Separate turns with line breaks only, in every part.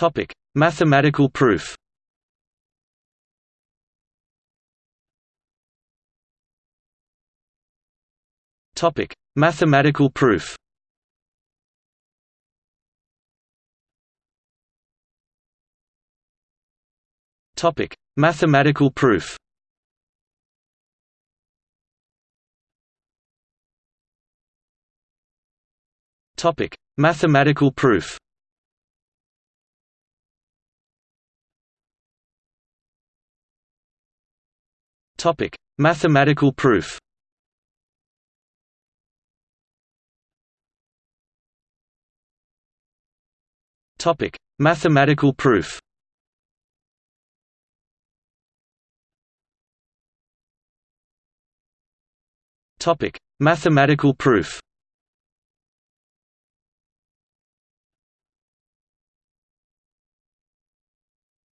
Topic: Mathematical proof. Topic: Mathematical proof. Topic: Mathematical proof. Topic: Mathematical proof. Topic: Mathematical proof. Topic: Mathematical proof. Topic: Mathematical proof.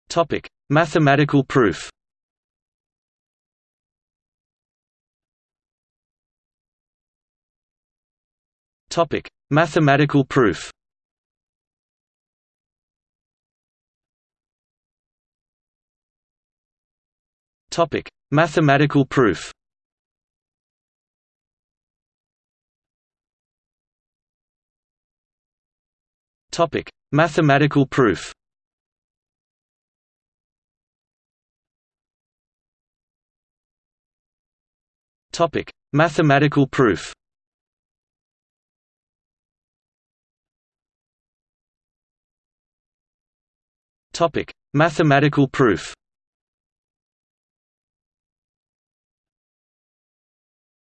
Topic: Mathematical proof. Topic: Mathematical proof. Topic: Mathematical proof. Topic: Mathematical proof. Topic: Mathematical proof. Topic: Mathematical proof.